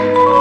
Bye.